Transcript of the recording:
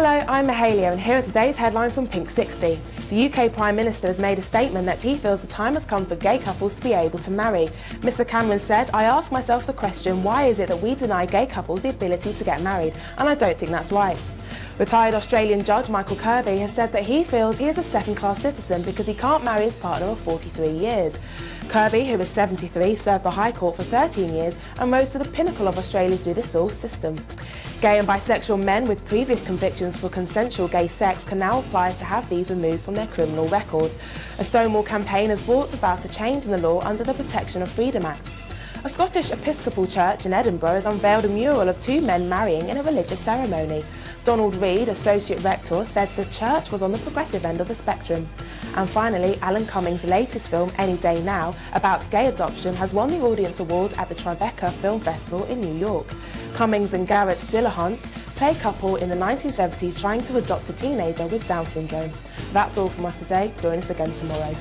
Hello, I'm Mahalia and here are today's headlines from Pink 60. The UK Prime Minister has made a statement that he feels the time has come for gay couples to be able to marry. Mr Cameron said, I ask myself the question, why is it that we deny gay couples the ability to get married? And I don't think that's right. Retired Australian judge Michael Kirby has said that he feels he is a second-class citizen because he can't marry his partner of 43 years. Kirby, who is 73, served the High Court for 13 years and rose to the pinnacle of Australia's judicial system. Gay and bisexual men with previous convictions for consensual gay sex can now apply to have these removed from their criminal record. A Stonewall campaign has brought about a change in the law under the Protection of Freedom Act. A Scottish Episcopal church in Edinburgh has unveiled a mural of two men marrying in a religious ceremony. Donald Reid, Associate Rector, said the church was on the progressive end of the spectrum. And finally, Alan Cummings' latest film, Any Day Now, about gay adoption, has won the Audience Award at the Tribeca Film Festival in New York. Cummings and Garrett Dillahunt play a couple in the 1970s trying to adopt a teenager with Down syndrome. That's all from us today. Join us again tomorrow.